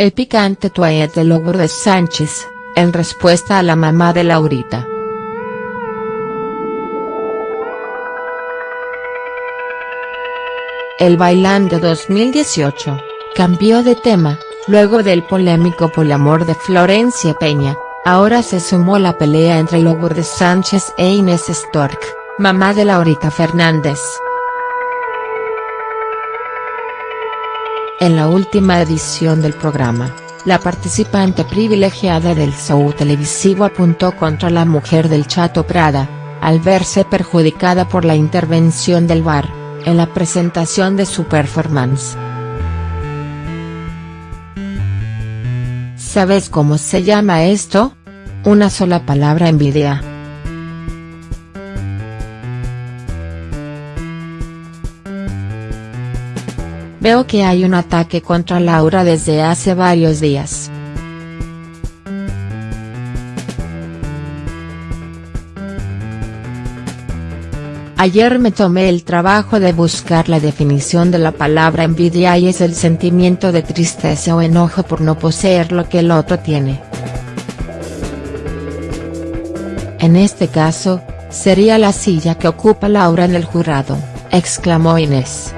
El picante tuet de Lourdes Sánchez, en respuesta a la mamá de Laurita. El Bailando 2018, cambió de tema, luego del polémico poliamor de Florencia Peña, ahora se sumó la pelea entre Lourdes Sánchez e Inés Stork, mamá de Laurita Fernández. En la última edición del programa, la participante privilegiada del show televisivo apuntó contra la mujer del Chato Prada, al verse perjudicada por la intervención del VAR, en la presentación de su performance. ¿Sabes cómo se llama esto? Una sola palabra envidia. Veo que hay un ataque contra Laura desde hace varios días. Ayer me tomé el trabajo de buscar la definición de la palabra envidia y es el sentimiento de tristeza o enojo por no poseer lo que el otro tiene. En este caso, sería la silla que ocupa Laura en el jurado, exclamó Inés.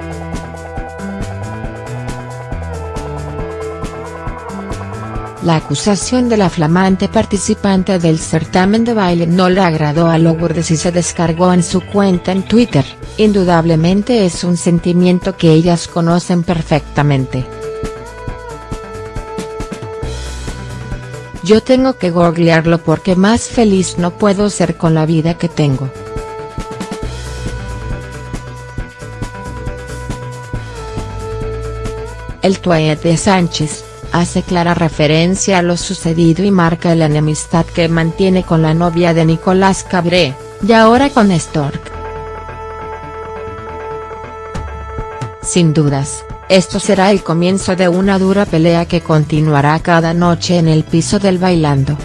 La acusación de la flamante participante del certamen de baile no le agradó a Lourdes y se descargó en su cuenta en Twitter, indudablemente es un sentimiento que ellas conocen perfectamente. Yo tengo que googlearlo porque más feliz no puedo ser con la vida que tengo. El tuet de Sánchez, hace clara referencia a lo sucedido y marca la enemistad que mantiene con la novia de Nicolás Cabré, y ahora con Stork. Sin dudas, esto será el comienzo de una dura pelea que continuará cada noche en el piso del bailando.